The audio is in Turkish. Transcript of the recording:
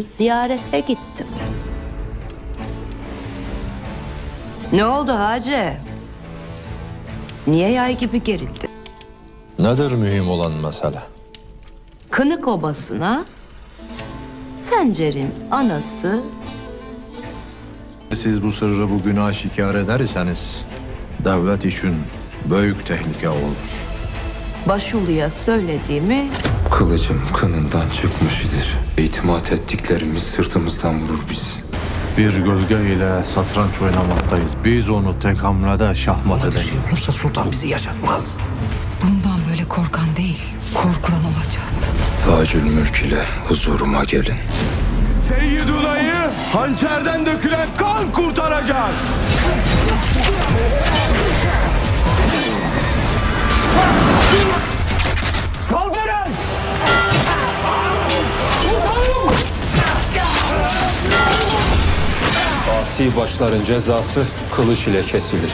ziyarete gittim. Ne oldu Hacı? Niye yay gibi gerildi? Nedir mühim olan mesele? Kınık obasına Sencer'in anası Siz bu sırrı bugün aşikar ederseniz devlet için büyük tehlike olur. Başulu'ya söylediğimi Kılıcım kınından çıkmış idir. İtimat ettiklerimiz sırtımızdan vurur bizi. Bir gölge ile satranç oynamaktayız. Biz onu tek hamlede şahmat edelim. Olursa sultan bizi yaşatmaz. Bundan böyle korkan değil, korkulan olacağız. Tacül mülk ile huzuruma gelin. Seyyiduna'yı hançerden dökülen kan kurtaracak. Asi başların cezası kılıç ile kesilir.